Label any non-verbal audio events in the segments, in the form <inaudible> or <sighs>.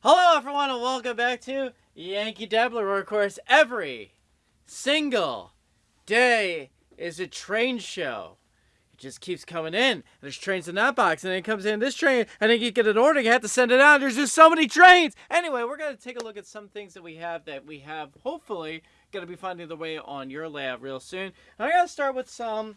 Hello, everyone, and welcome back to Yankee Dabbler, where, of course, every single day is a train show. It just keeps coming in. There's trains in that box, and then it comes in this train, and then you get an order, you have to send it out. There's just so many trains. Anyway, we're going to take a look at some things that we have that we have, hopefully, going to be finding the way on your layout real soon. And I'm going to start with some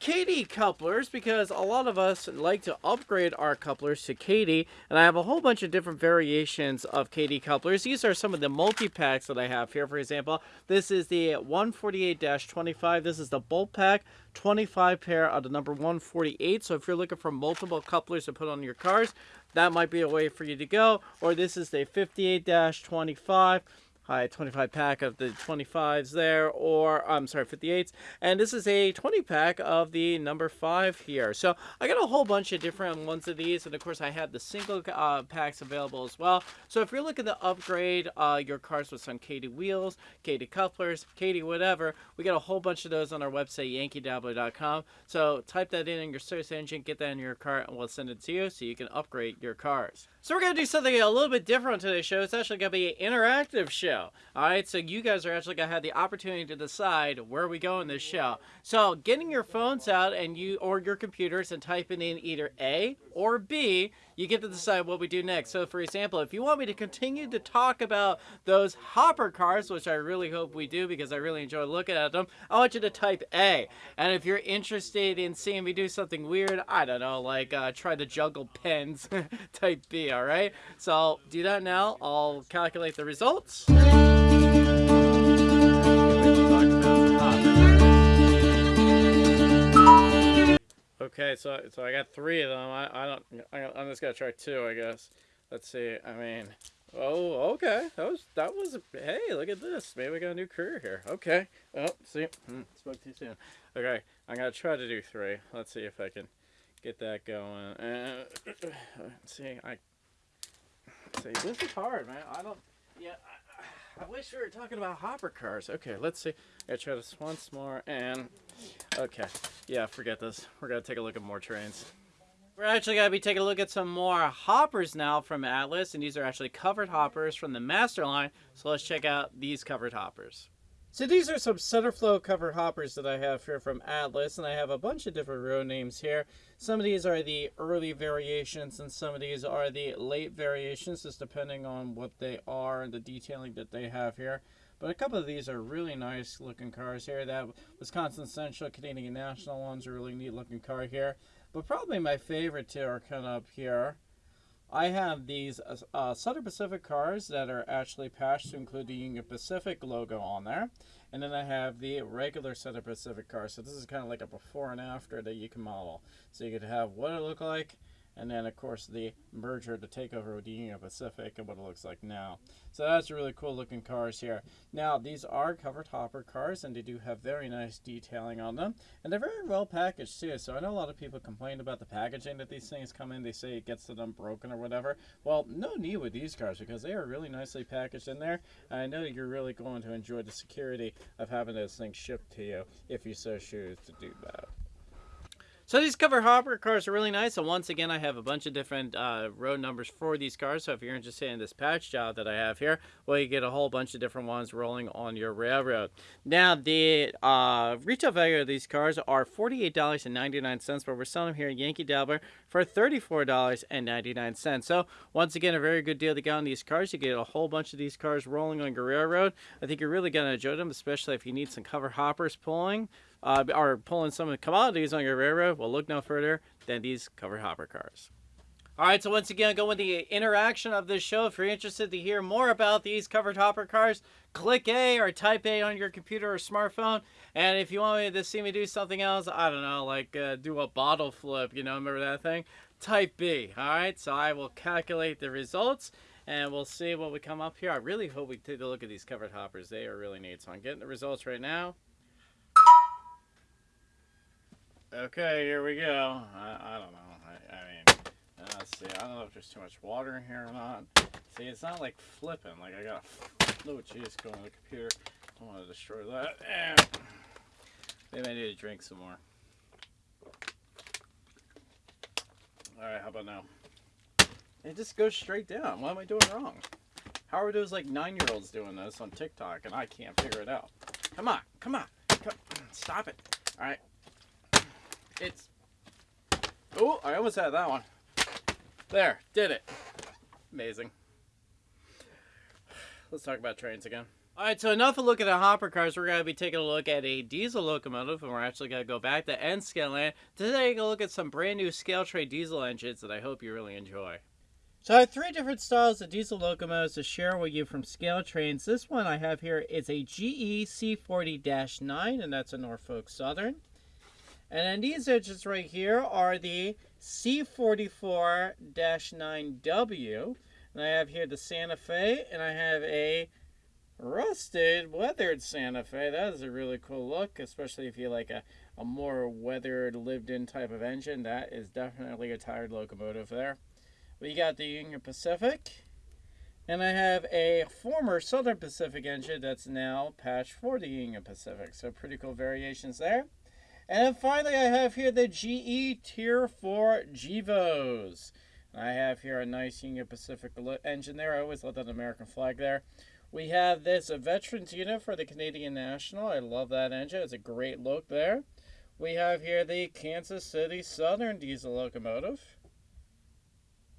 KD couplers because a lot of us like to upgrade our couplers to KD and I have a whole bunch of different variations of KD couplers. These are some of the multi-packs that I have here. For example, this is the 148-25. This is the bolt pack 25 pair of the number 148. So if you're looking for multiple couplers to put on your cars, that might be a way for you to go. Or this is the 58-25 Hi, 25 pack of the 25s there, or I'm sorry, 58s. And this is a 20 pack of the number 5 here. So I got a whole bunch of different ones of these. And of course, I have the single uh, packs available as well. So if you're looking to upgrade uh, your cars with some KD wheels, KD couplers, KD whatever, we got a whole bunch of those on our website, yankeedabbler.com. So type that in in your search engine, get that in your car, and we'll send it to you so you can upgrade your cars. So we're going to do something a little bit different on today's show. It's actually going to be an interactive show. All right, so you guys are actually going to have the opportunity to decide where we go in this show. So getting your phones out and you or your computers and typing in either A or B, you get to decide what we do next. So for example, if you want me to continue to talk about those hopper cars, which I really hope we do because I really enjoy looking at them, I want you to type A. And if you're interested in seeing me do something weird, I don't know, like uh, try to juggle pens, <laughs> type B, all right? So I'll do that now. I'll calculate the results. Okay, so so I got three of them. I, I don't. I, I'm just gonna try two, I guess. Let's see. I mean, oh, okay. That was that was. Hey, look at this. Maybe we got a new career here. Okay. Oh, see, hmm, spoke too soon. Okay, I'm gonna try to do three. Let's see if I can get that going. Uh, <clears throat> see, I see. This is hard, man. I don't. Yeah. I, I wish we were talking about hopper cars. Okay, let's see. I try this once more and okay. Yeah, forget this. We're gonna take a look at more trains. We're actually gonna be taking a look at some more hoppers now from Atlas, and these are actually covered hoppers from the master line. So let's check out these covered hoppers. So these are some Centerflow cover hoppers that I have here from Atlas, and I have a bunch of different road names here. Some of these are the early variations, and some of these are the late variations, just depending on what they are and the detailing that they have here. But a couple of these are really nice looking cars here. That Wisconsin Central Canadian National one's a really neat looking car here. But probably my favorite two are kind of up here. I have these uh, uh, Southern Pacific cars that are actually patched to include the Union Pacific logo on there. And then I have the regular Southern Pacific car. So this is kind of like a before and after that you can model. So you could have what it looked like and then of course the merger, the takeover with the Union Pacific and what it looks like now. So that's really cool looking cars here. Now these are covered hopper cars and they do have very nice detailing on them and they're very well packaged too. So I know a lot of people complain about the packaging that these things come in. They say it gets to them broken or whatever. Well, no need with these cars because they are really nicely packaged in there. I know you're really going to enjoy the security of having those things shipped to you if you so choose to do that. So these cover hopper cars are really nice. And once again, I have a bunch of different uh, road numbers for these cars. So if you're interested in this patch job that I have here, well, you get a whole bunch of different ones rolling on your railroad. Now, the uh, retail value of these cars are $48.99, but we're selling them here at Yankee Dabbler for $34.99. So once again, a very good deal to get on these cars. You get a whole bunch of these cars rolling on your railroad. I think you're really going to enjoy them, especially if you need some cover hoppers pulling uh, are pulling some of the commodities on your railroad, well, look no further than these covered hopper cars. All right, so once again, going with the interaction of this show. If you're interested to hear more about these covered hopper cars, click A or type A on your computer or smartphone. And if you want me to see me do something else, I don't know, like uh, do a bottle flip, you know, remember that thing? Type B. All right, so I will calculate the results and we'll see what we come up here. I really hope we take a look at these covered hoppers. They are really neat. So I'm getting the results right now. Okay, here we go. I, I don't know. I, I mean, uh, let's see. I don't know if there's too much water in here or not. See, it's not like flipping. Like I got, oh jeez, going on the computer. I want to destroy that. And maybe I need to drink some more. All right, how about now? It just goes straight down. What am I doing wrong? How are those like nine-year-olds doing this on TikTok and I can't figure it out? Come on, come on, come, stop it. All right. It's. Oh, I almost had that one. There, did it. Amazing. Let's talk about trains again. All right, so enough of looking at hopper cars. We're going to be taking a look at a diesel locomotive, and we're actually going to go back to N scale land to take a look at some brand new scale train diesel engines that I hope you really enjoy. So I have three different styles of diesel locomotives to share with you from ScaleTrains. This one I have here is a GE C40-9, and that's a Norfolk Southern. And then these engines right here are the C44-9W. And I have here the Santa Fe, and I have a rusted, weathered Santa Fe. That is a really cool look, especially if you like a, a more weathered, lived-in type of engine. That is definitely a tired locomotive there. We got the Union Pacific. And I have a former Southern Pacific engine that's now patched for the Union Pacific. So pretty cool variations there. And then finally, I have here the GE Tier 4 GEVOs. I have here a nice Union Pacific engine there. I always love that American flag there. We have this a veterans unit for the Canadian National. I love that engine. It's a great look there. We have here the Kansas City Southern diesel locomotive.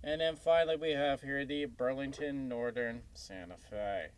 And then finally we have here the Burlington Northern Santa Fe.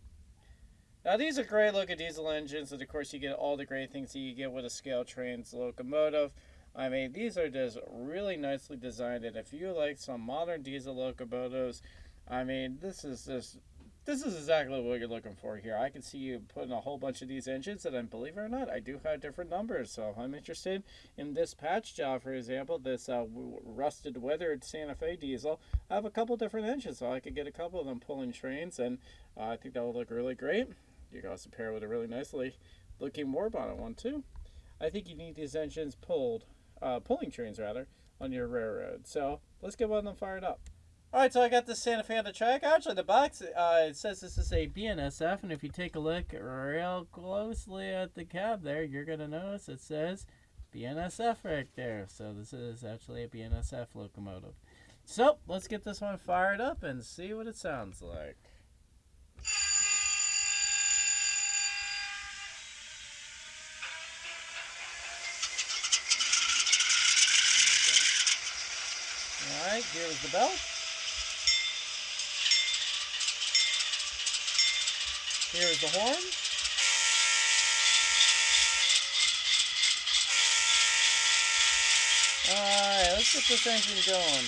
Now these are great looking diesel engines, and of course you get all the great things that you get with a scale train's locomotive. I mean, these are just really nicely designed, and if you like some modern diesel locomotives, I mean, this is just this is exactly what you're looking for here. I can see you putting a whole bunch of these engines, and I believe it or not, I do have different numbers. So if I'm interested in this patch job, for example, this uh, rusted, weathered Santa Fe diesel. I have a couple different engines, so I could get a couple of them pulling trains, and uh, I think that would look really great. You can also pair with a really nicely looking war bonnet one too. I think you need these engines pulled, uh, pulling trains rather, on your railroad. So let's get one of them fired up. Alright, so I got the Santa Fe on the track. Actually, the box, uh, it says this is a BNSF, and if you take a look real closely at the cab there, you're going to notice it says BNSF right there. So this is actually a BNSF locomotive. So, let's get this one fired up and see what it sounds like. Alright, here's the bell. Here's the horn. Alright, let's get this engine going.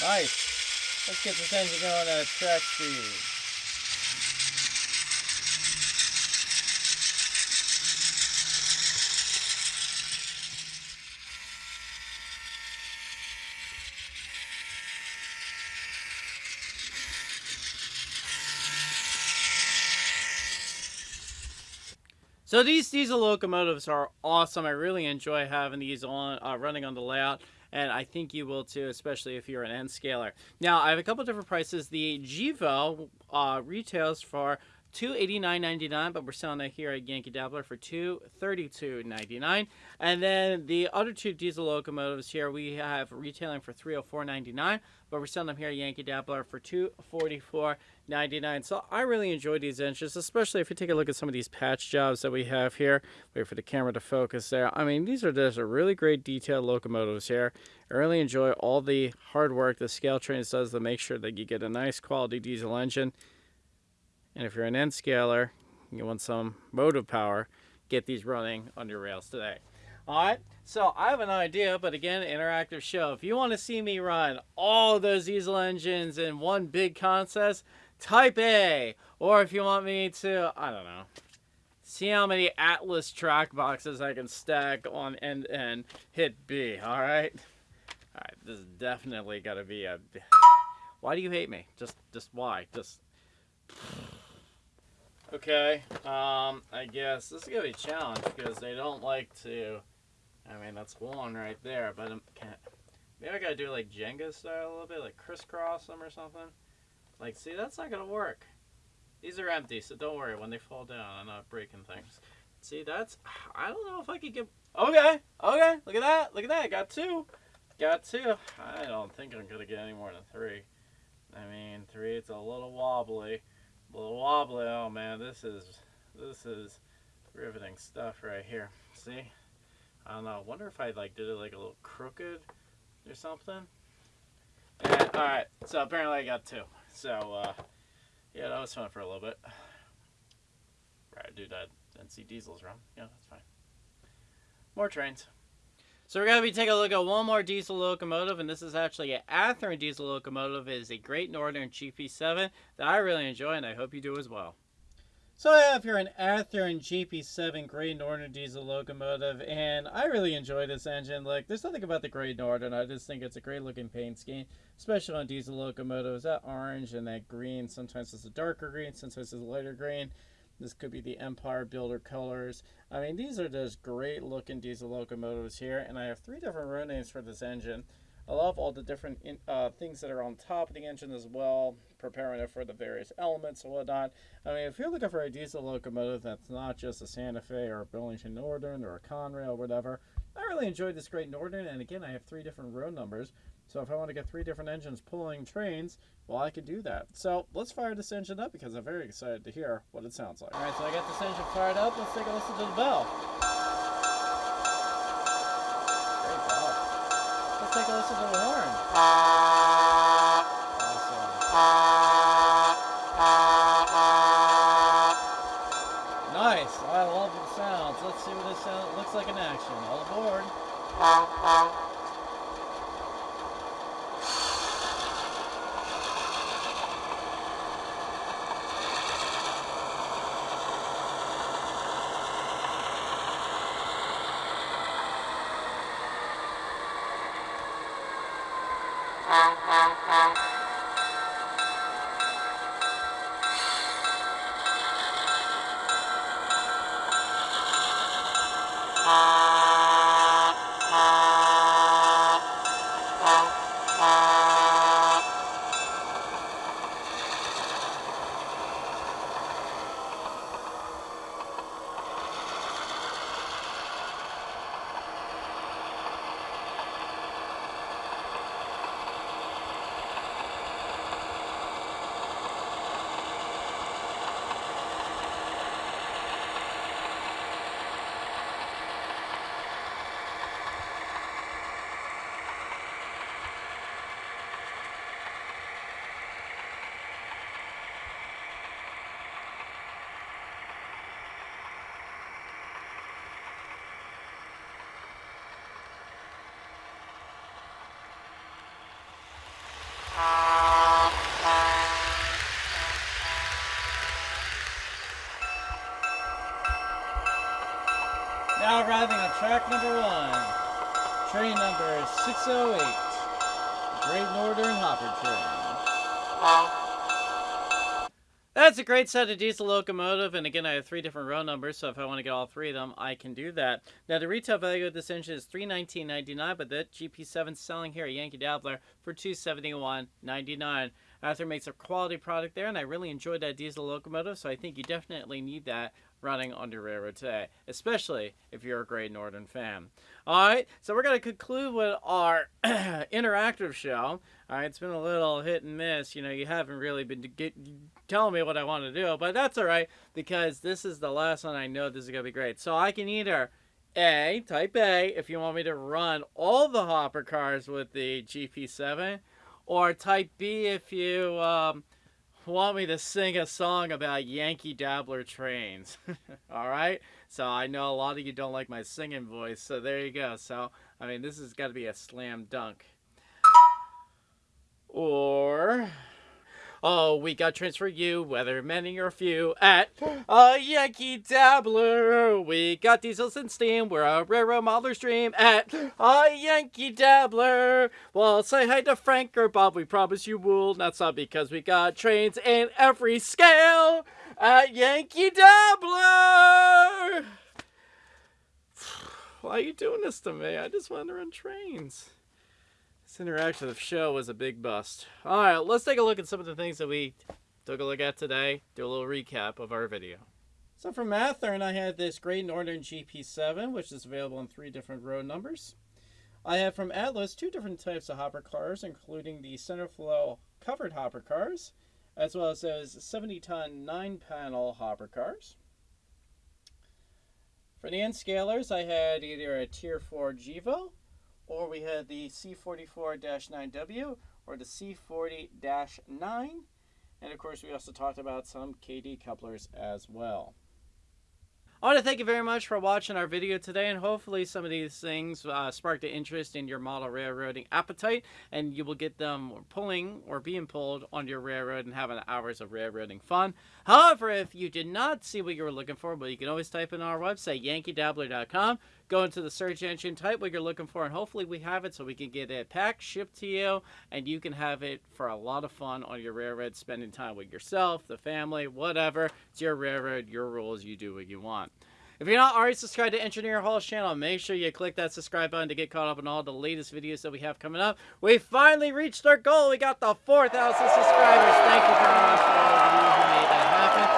Nice. Let's get this engine going at track speed. So these diesel locomotives are awesome. I really enjoy having these on uh, running on the layout and I think you will too, especially if you're an N scaler. Now, I have a couple different prices. The GEVO uh, retails for 289.99, but we're selling it here at Yankee Dabbler for 232.99. And then the other two diesel locomotives here we have retailing for 304.99, but we're selling them here at Yankee Dabbler for 244.99. So I really enjoy these engines, especially if you take a look at some of these patch jobs that we have here. Wait for the camera to focus there. I mean, these are just a really great detailed locomotives here. I really enjoy all the hard work the ScaleTrains does to make sure that you get a nice quality diesel engine. And if you're an N scaler, you want some motive power, get these running on your rails today. All right, so I have an idea, but again, interactive show. If you want to see me run all those diesel engines in one big contest, type A. Or if you want me to, I don't know, see how many Atlas track boxes I can stack on end end, hit B, all right? All right, this is definitely gonna be a... Why do you hate me? Just, just why? Just... Okay, um, I guess this is gonna be a challenge because they don't like to. I mean, that's one right there, but I'm, can't. Maybe I gotta do like Jenga style a little bit, like crisscross them or something. Like, see, that's not gonna work. These are empty, so don't worry. When they fall down, I'm not breaking things. See, that's. I don't know if I could get. Okay, okay, look at that, look at that. Got two, got two. I don't think I'm gonna get any more than three. I mean, three. It's a little wobbly. A little wobbly. Oh man, this is this is riveting stuff right here. See? I don't know. I wonder if I like did it like a little crooked or something. And, all right. So apparently I got two. So uh, yeah, that was fun for a little bit. Right, do that and see diesels run. Yeah, that's fine. More trains. So we're going to be taking a look at one more diesel locomotive, and this is actually an Athearn diesel locomotive. It is a Great Northern GP7 that I really enjoy, and I hope you do as well. So I have here an Athearn GP7 Great Northern diesel locomotive, and I really enjoy this engine. Like, there's nothing about the Great Northern. I just think it's a great looking paint scheme, especially on diesel locomotives. That orange and that green, sometimes it's a darker green, sometimes it's a lighter green. This could be the Empire Builder colors. I mean, these are just great looking diesel locomotives here. And I have three different row names for this engine. I love all the different in, uh, things that are on top of the engine as well, preparing it for the various elements and whatnot. I mean, if you're looking for a diesel locomotive that's not just a Santa Fe or a Burlington Northern or a Conrail or whatever, I really enjoyed this Great Northern. And again, I have three different row numbers. So if I want to get three different engines pulling trains, well, I could do that. So let's fire this engine up because I'm very excited to hear what it sounds like. All right, so I got this engine fired up. Let's take a listen to the bell. Great bell. Let's take a listen to the horn. Awesome. Nice. I love the sounds. Let's see what this sound looks like in action. All aboard. Now arriving on track number one, train number 608, Great Northern Hopper Train. That's a great set of diesel locomotive, and again, I have three different row numbers, so if I want to get all three of them, I can do that. Now, the retail value of this engine is $319.99, but that GP7 is selling here at Yankee Dabbler for $271.99. Athearn makes a quality product there, and I really enjoyed that diesel locomotive, so I think you definitely need that running on your railroad today, especially if you're a Great Northern fan. All right, so we're going to conclude with our <clears throat> interactive show. All right, it's been a little hit and miss. You know, you haven't really been get, telling me what I want to do, but that's all right because this is the last one I know this is going to be great. So I can either A, type A, if you want me to run all the hopper cars with the GP7, or type B if you um, want me to sing a song about Yankee Dabbler trains. <laughs> all right? So I know a lot of you don't like my singing voice, so there you go. So, I mean, this has got to be a slam dunk. Or, oh, we got trains for you, whether many or few, at <gasps> a Yankee Dabbler. We got diesels and steam, we're a railroad modeler's dream at <gasps> a Yankee Dabbler. Well, say hi to Frank or Bob, we promise you will. That's not because we got trains in every scale at Yankee Dabbler. <sighs> Why are you doing this to me? I just want to run trains. This interactive show was a big bust. All right, let's take a look at some of the things that we took a look at today. Do a little recap of our video. So from Athearn, I had this Great Northern GP7, which is available in three different road numbers. I have from Atlas two different types of hopper cars, including the center flow covered hopper cars, as well as those 70 ton 9 panel hopper cars. For the N scalers, I had either a Tier 4 Gevo or we had the C44-9W or the C40-9 and of course we also talked about some KD couplers as well. I want to thank you very much for watching our video today, and hopefully some of these things uh, sparked an interest in your model railroading appetite, and you will get them pulling or being pulled on your railroad and having hours of railroading fun. However, if you did not see what you were looking for, well, you can always type in our website, yankeedabbler.com, go into the search engine, type what you're looking for, and hopefully we have it so we can get it packed, shipped to you, and you can have it for a lot of fun on your railroad, spending time with yourself, the family, whatever. It's your railroad, your rules, you do what you want. If you're not already subscribed to Engineer Hall's channel, make sure you click that subscribe button to get caught up on all the latest videos that we have coming up. We finally reached our goal. We got the 4,000 subscribers. Thank you very much for all of you who made that happen.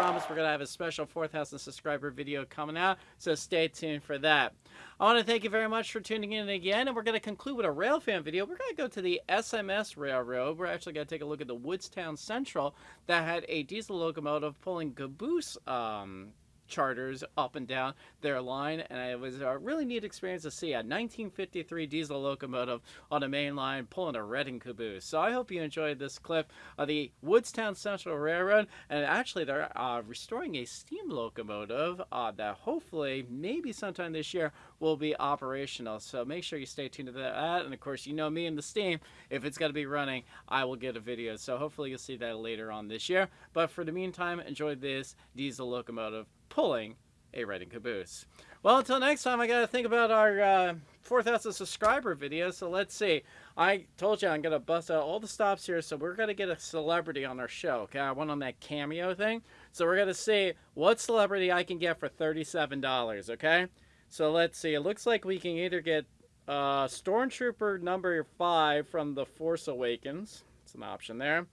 As promised, we're going to have a special 4,000 subscriber video coming out, so stay tuned for that. I want to thank you very much for tuning in again, and we're going to conclude with a railfan video. We're going to go to the SMS Railroad. We're actually going to take a look at the Woodstown Central that had a diesel locomotive pulling caboose um, charters up and down their line, and it was a really neat experience to see a 1953 diesel locomotive on a main line pulling a Reading caboose. So I hope you enjoyed this clip of the Woodstown Central Railroad, and actually they're uh, restoring a steam locomotive uh, that hopefully, maybe sometime this year, will be operational. So make sure you stay tuned to that, and of course, you know me and the steam. If it's going to be running, I will get a video. So hopefully you'll see that later on this year. But for the meantime, enjoy this diesel locomotive pulling a Reading caboose. Well, until next time, I got to think about our uh, 4,000 subscriber video. So let's see. I told you I'm going to bust out all the stops here. So we're going to get a celebrity on our show. Okay, I went on that cameo thing. So we're going to see what celebrity I can get for $37. Okay, so let's see. It looks like we can either get uh, Stormtrooper number 5 from The Force Awakens. It's an option there.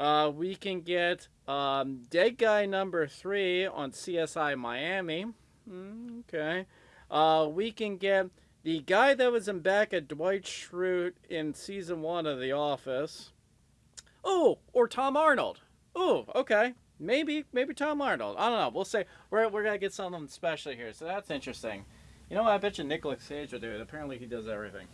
Uh, we can get um, Dead Guy number three on CSI Miami. Mm, okay. Uh, we can get the guy that was in back at Dwight Schrute in season one of The Office. Oh, or Tom Arnold. Oh, okay. Maybe, maybe Tom Arnold. I don't know. We'll say we're we're gonna get something special here, so that's interesting. You know what? I bet you Nicolas Cage will do it. Apparently, he does everything.